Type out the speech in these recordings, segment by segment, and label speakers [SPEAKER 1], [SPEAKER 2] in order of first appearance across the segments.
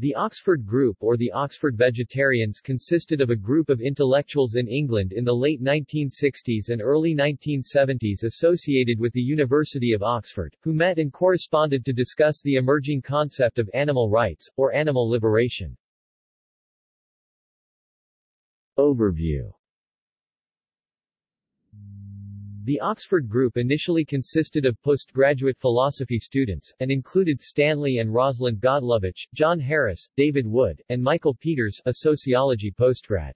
[SPEAKER 1] The Oxford Group or the Oxford Vegetarians consisted of a group of intellectuals in England in the late 1960s and early 1970s associated with the University of Oxford, who met and corresponded to discuss the emerging concept of animal rights, or animal liberation. Overview The Oxford Group initially consisted of postgraduate philosophy students, and included Stanley and Rosalind Godlovitch, John Harris, David Wood, and Michael Peters, a sociology postgrad.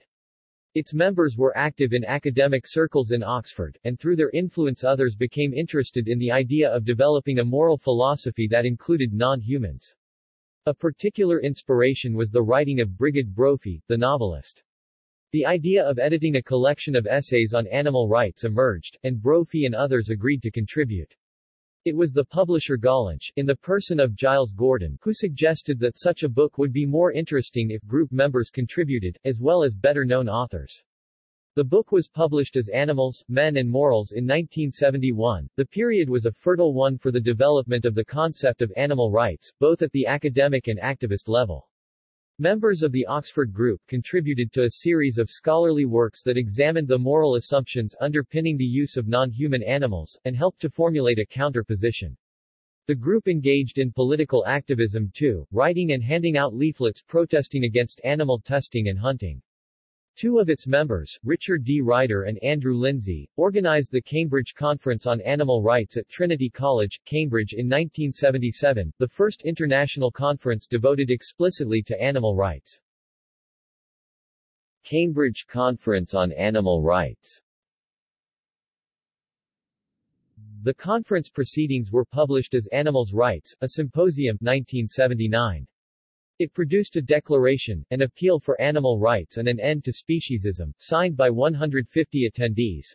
[SPEAKER 1] Its members were active in academic circles in Oxford, and through their influence others became interested in the idea of developing a moral philosophy that included non-humans. A particular inspiration was the writing of Brigid Brophy, the novelist. The idea of editing a collection of essays on animal rights emerged, and Brophy and others agreed to contribute. It was the publisher Gollancz, in the person of Giles Gordon, who suggested that such a book would be more interesting if group members contributed, as well as better-known authors. The book was published as Animals, Men and Morals in 1971. The period was a fertile one for the development of the concept of animal rights, both at the academic and activist level. Members of the Oxford Group contributed to a series of scholarly works that examined the moral assumptions underpinning the use of non-human animals, and helped to formulate a counter-position. The group engaged in political activism too, writing and handing out leaflets protesting against animal testing and hunting. Two of its members, Richard D. Ryder and Andrew Linzey, organized the Cambridge Conference on Animal Rights at Trinity College, Cambridge in 1977, the first international conference devoted explicitly to animal rights. Cambridge Conference on Animal Rights The conference proceedings were published as Animals' Rights, a Symposium 1979. It produced a declaration, an appeal for animal rights and an end to speciesism, signed by 150 attendees.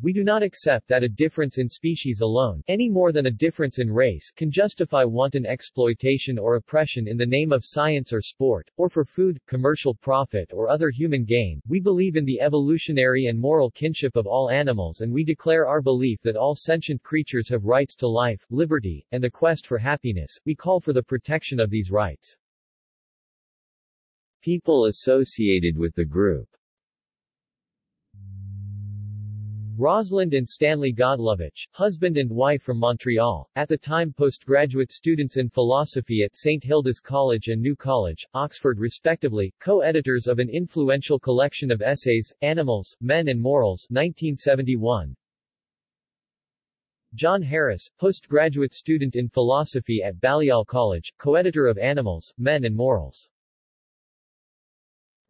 [SPEAKER 1] We do not accept that a difference in species alone, any more than a difference in race, can justify wanton exploitation or oppression in the name of science or sport, or for food, commercial profit or other human gain. We believe in the evolutionary and moral kinship of all animals and we declare our belief that all sentient creatures have rights to life, liberty, and the quest for happiness. We call for the protection of these rights. People associated with the group Rosalind and Stanley Godlovitch, husband and wife from Montreal, at the time postgraduate students in philosophy at St. Hilda's College and New College, Oxford respectively, co-editors of an influential collection of essays, Animals, Men and Morals 1971. John Harris, postgraduate student in philosophy at Balliol College, co-editor of Animals, Men and Morals.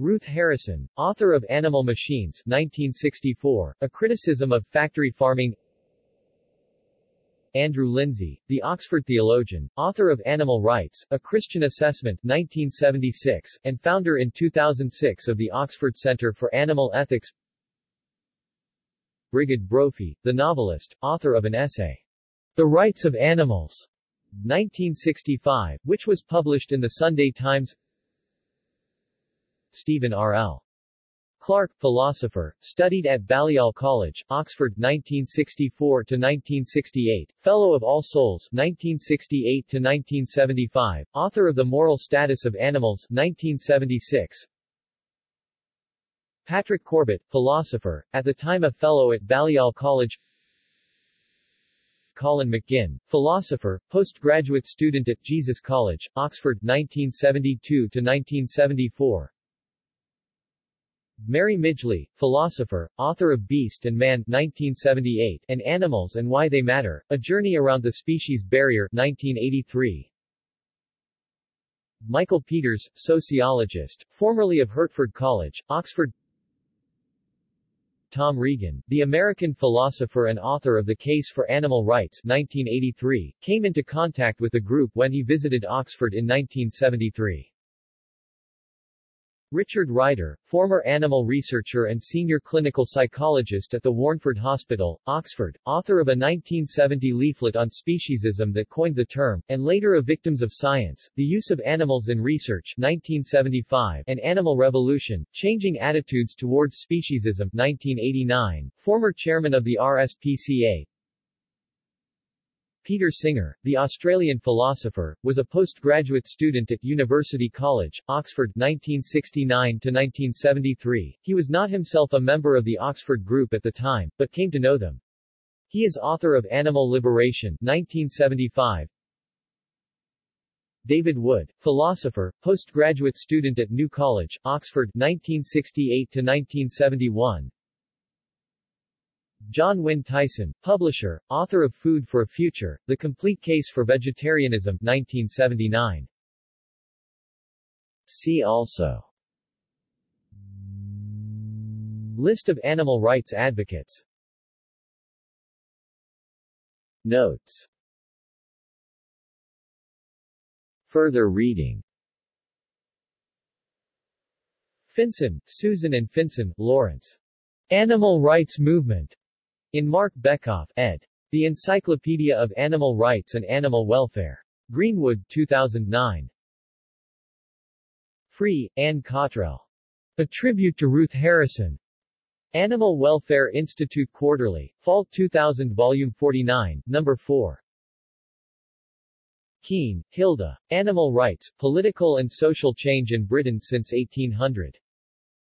[SPEAKER 1] Ruth Harrison, author of Animal Machines 1964, a criticism of factory farming. Andrew Linzey, the Oxford theologian, author of Animal Rights, A Christian Assessment 1976, and founder in 2006 of the Oxford Centre for Animal Ethics. Brigid Brophy, the novelist, author of an essay, The Rights of Animals 1965, which was published in the Sunday Times Stephen R. L. Clark, philosopher, studied at Balliol College, Oxford 1964-1968, Fellow of All Souls 1968-1975, author of The Moral Status of Animals 1976, Patrick Corbett, philosopher, at the time a Fellow at Balliol College Colin McGinn, philosopher, postgraduate student at Jesus College, Oxford 1972-1974 Mary Midgley, philosopher, author of Beast and Man 1978 and Animals and Why They Matter, A Journey Around the Species Barrier 1983. Michael Peters, sociologist, formerly of Hertford College, Oxford Tom Regan, the American philosopher and author of The Case for Animal Rights 1983, came into contact with the group when he visited Oxford in 1973. Richard Ryder, former animal researcher and senior clinical psychologist at the Warnford Hospital, Oxford, author of a 1970 leaflet on speciesism that coined the term, and later a Victims of Science, The Use of Animals in Research 1975 and Animal Revolution, Changing Attitudes Towards Speciesism 1989, former chairman of the RSPCA, Peter Singer, the Australian philosopher, was a postgraduate student at University College, Oxford 1969-1973. He was not himself a member of the Oxford Group at the time, but came to know them. He is author of Animal Liberation 1975, David Wood, philosopher, postgraduate student at New College, Oxford 1968-1971 Jon Wynne-Tyson, publisher, author of Food for a Future, The Complete Case for Vegetarianism 1979. See also List of animal rights advocates Notes Further reading Finsen, Susan and Finsen, Lawrence. Animal Rights Movement. In Marc Bekoff, ed. The Encyclopedia of Animal Rights and Animal Welfare. Greenwood, 2009. Free, Ann Cottrell. A Tribute to Ruth Harrison. Animal Welfare Institute Quarterly, Fall 2000 Volume 49, Number 4. Kean, Hilda. Animal Rights, Political and Social Change in Britain since 1800.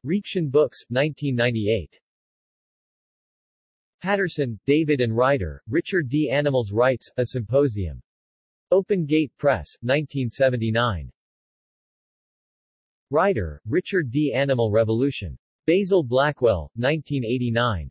[SPEAKER 1] Reaktion Books, 1998. Paterson, David and Ryder, Richard D. Animals Rights, A Symposium. Open Gate Press, 1979. Ryder, Richard D. Animal Revolution. Basil Blackwell, 1989.